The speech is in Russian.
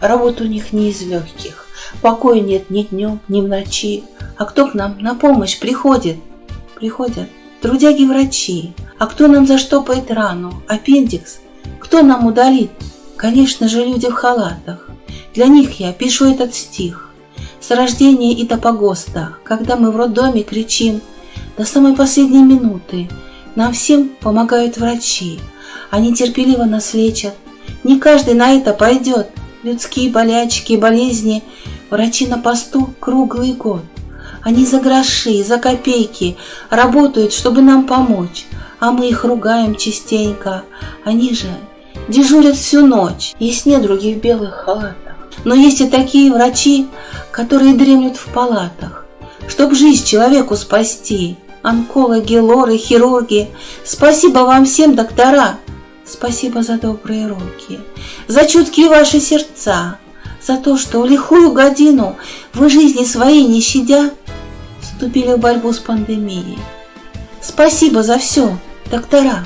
Работа у них не из легких. Покоя нет ни днем, ни в ночи. А кто к нам на помощь приходит? Приходят трудяги-врачи. А кто нам заштопает рану? Аппендикс? Кто нам удалит? Конечно же, люди в халатах. Для них я пишу этот стих. С рождения и до погоста, когда мы в роддоме кричим, до самой последней минуты нам всем помогают врачи. Они терпеливо нас лечат. Не каждый на это пойдет. Людские болячки и болезни врачи на посту круглый год. Они за гроши, за копейки работают, чтобы нам помочь, а мы их ругаем частенько. Они же дежурят всю ночь. Есть недруги в белых халатах. Но есть и такие врачи, которые дремлют в палатах, чтоб жизнь человеку спасти. Онкологи, лоры, хирурги, спасибо вам всем, доктора. Спасибо за добрые руки, за чуткие ваши сердца, за то, что в лихую годину вы жизни своей не щадя вступили в борьбу с пандемией. Спасибо за все, доктора.